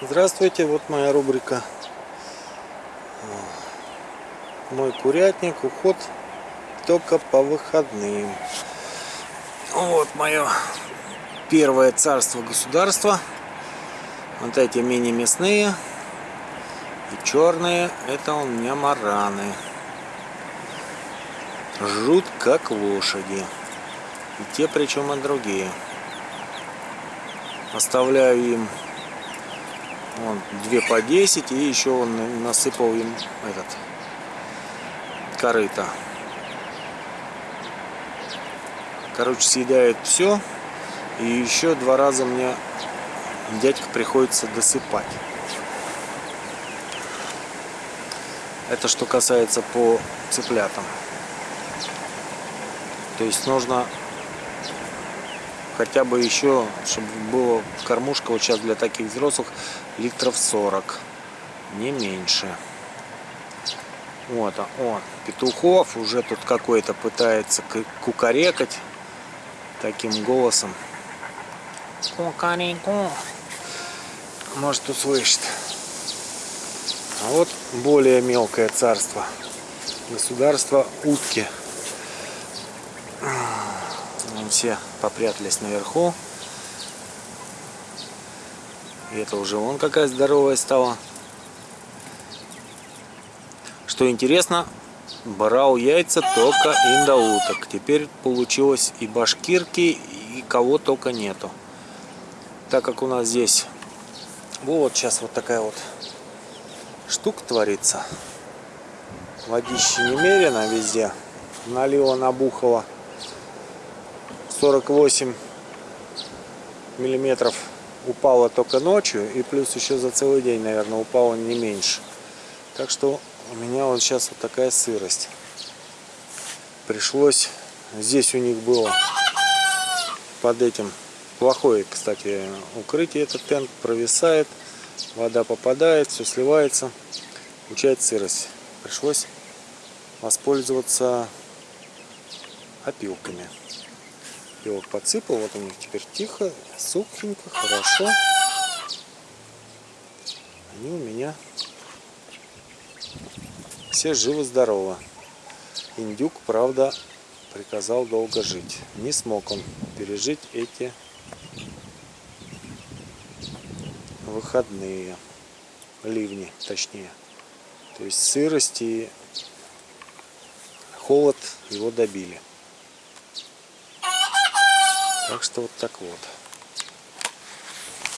Здравствуйте, вот моя рубрика. Мой курятник, уход только по выходным. Вот мое первое царство государства. Вот эти мини-мясные И черные, это у меня мараны. Жрут как лошади. И те причем и другие. Оставляю им Вон, две по 10 и еще он насыпал им этот корыто. Короче, съедает все. И еще два раза мне дядька приходится досыпать. Это что касается по цыплятам. То есть нужно хотя бы еще, чтобы было кормушка вот сейчас для таких взрослых литров 40, не меньше. Вот, а он, Петухов уже тут какой-то пытается кукарекать таким голосом. Кукареку. Может услышит. А вот более мелкое царство. Государство утки все попрятались наверху. И это уже вон какая здоровая стала. Что интересно, брал яйца только индоуток. Теперь получилось и башкирки, и кого только нету. Так как у нас здесь вот сейчас вот такая вот штука творится. Водище немерено везде. Налила, набухала. 48 миллиметров упало только ночью и плюс еще за целый день наверное упало не меньше. Так что у меня вот сейчас вот такая сырость. Пришлось здесь у них было под этим плохое кстати укрытие этот тент провисает вода попадает все сливается. Получается сырость. Пришлось воспользоваться опилками его подсыпал. Вот у них теперь тихо, сухенько, хорошо. Они у меня все живы-здоровы. Индюк, правда, приказал долго жить. Не смог он пережить эти выходные ливни, точнее. То есть сырость и холод его добили. Так что вот так вот.